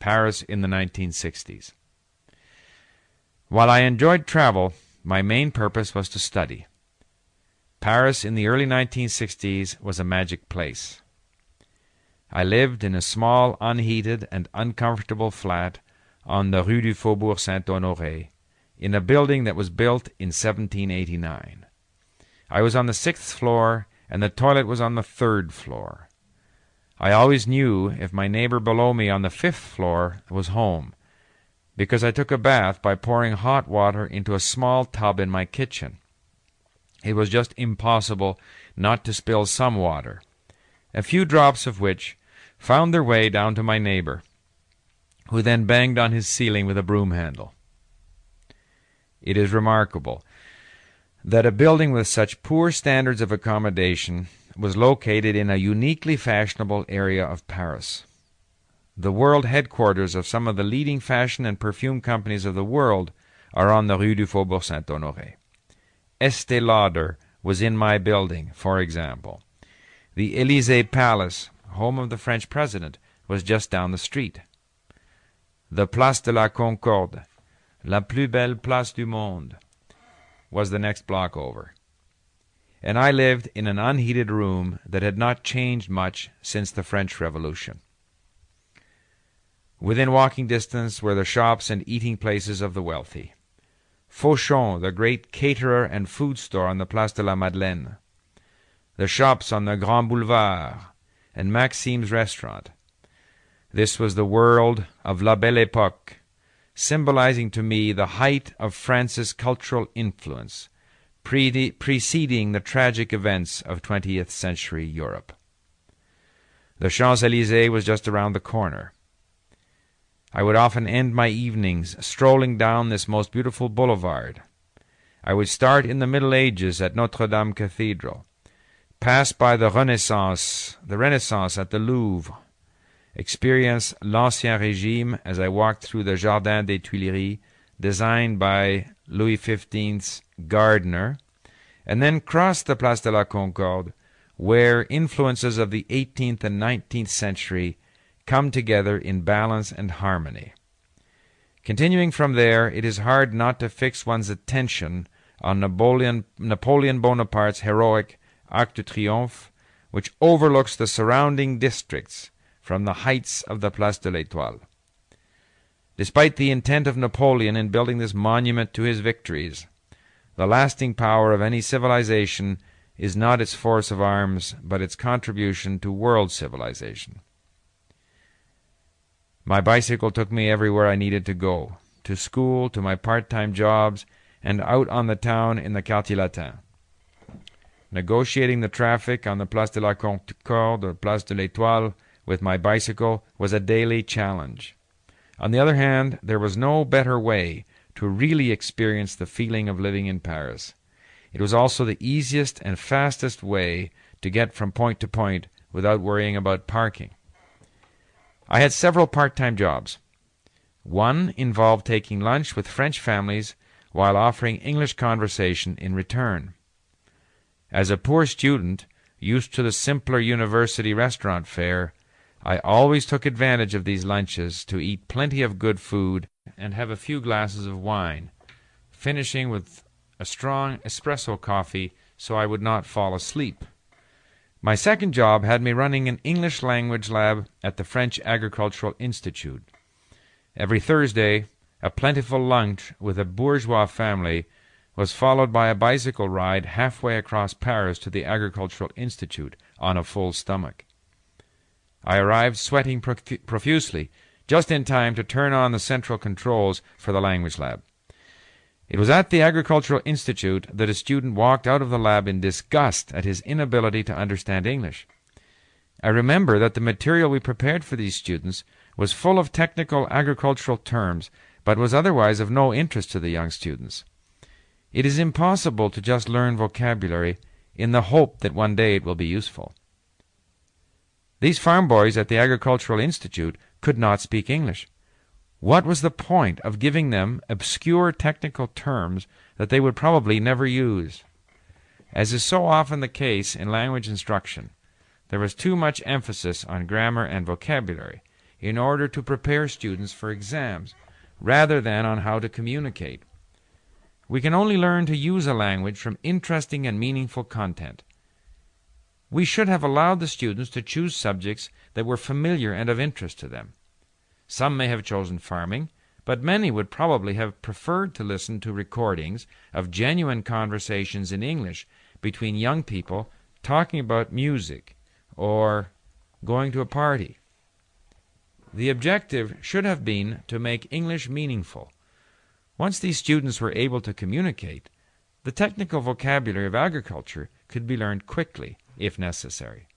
Paris in the 1960s. While I enjoyed travel, my main purpose was to study. Paris in the early 1960s was a magic place. I lived in a small, unheated, and uncomfortable flat on the Rue du Faubourg Saint Honoré, in a building that was built in 1789. I was on the sixth floor, and the toilet was on the third floor. I always knew if my neighbor below me on the fifth floor was home, because I took a bath by pouring hot water into a small tub in my kitchen. It was just impossible not to spill some water, a few drops of which found their way down to my neighbor, who then banged on his ceiling with a broom handle. It is remarkable that a building with such poor standards of accommodation was located in a uniquely fashionable area of Paris. The world headquarters of some of the leading fashion and perfume companies of the world are on the Rue du Faubourg Saint Honoré. Estee Lauder was in my building, for example. The Elysee Palace, home of the French president, was just down the street. The Place de la Concorde, la plus belle place du monde, was the next block over. And I lived in an unheated room that had not changed much since the French Revolution. Within walking distance were the shops and eating places of the wealthy. Fauchon, the great caterer and food store on the Place de la Madeleine, the shops on the Grand Boulevard, and Maxim's restaurant. This was the world of La Belle Epoque, symbolizing to me the height of France's cultural influence, pre- preceding the tragic events of 20th century Europe. The Champs Elysees was just around the corner. I would often end my evenings strolling down this most beautiful boulevard. I would start in the Middle Ages at Notre Dame Cathedral, pass by the Renaissance, the Renaissance at the Louvre, experience l'Ancien Régime as I walked through the Jardin des Tuileries, designed by Louis XV's gardener, and then cross the Place de la Concorde, where influences of the 18th and 19th century come together in balance and harmony. Continuing from there, it is hard not to fix one's attention on Napoleon, Napoleon Bonaparte's heroic Arc de Triomphe, which overlooks the surrounding districts from the heights of the Place de l'Étoile. Despite the intent of Napoleon in building this monument to his victories, the lasting power of any civilization is not its force of arms, but its contribution to world civilization. My bicycle took me everywhere I needed to go to school, to my part time jobs, and out on the town in the Quartier Latin. Negotiating the traffic on the Place de la Concorde or Place de l'Étoile with my bicycle was a daily challenge. On the other hand, there was no better way to really experience the feeling of living in Paris. It was also the easiest and fastest way to get from point to point without worrying about parking. I had several part time jobs. One involved taking lunch with French families while offering English conversation in return. As a poor student, used to the simpler university restaurant fare, I always took advantage of these lunches to eat plenty of good food and have a few glasses of wine, finishing with a strong espresso coffee so I would not fall asleep. My second job had me running an English language lab at the French Agricultural Institute. Every Thursday, a plentiful lunch with a bourgeois family was followed by a bicycle ride halfway across Paris to the Agricultural Institute on a full stomach. I arrived sweating profusely, just in time to turn on the central controls for the language lab. It was at the Agricultural Institute that a student walked out of the lab in disgust at his inability to understand English. I remember that the material we prepared for these students was full of technical agricultural terms, but was otherwise of no interest to the young students. It is impossible to just learn vocabulary in the hope that one day it will be useful. These farm boys at the Agricultural Institute could not speak English. What was the point of giving them obscure technical terms that they would probably never use? As is so often the case in language instruction, there was too much emphasis on grammar and vocabulary, in order to prepare students for exams, rather than on how to communicate. We can only learn to use a language from interesting and meaningful content. We should have allowed the students to choose subjects that were familiar and of interest to them. Some may have chosen farming, but many would probably have preferred to listen to recordings of genuine conversations in English between young people talking about music or going to a party. The objective should have been to make English meaningful. Once these students were able to communicate, the technical vocabulary of agriculture could be learned quickly if necessary.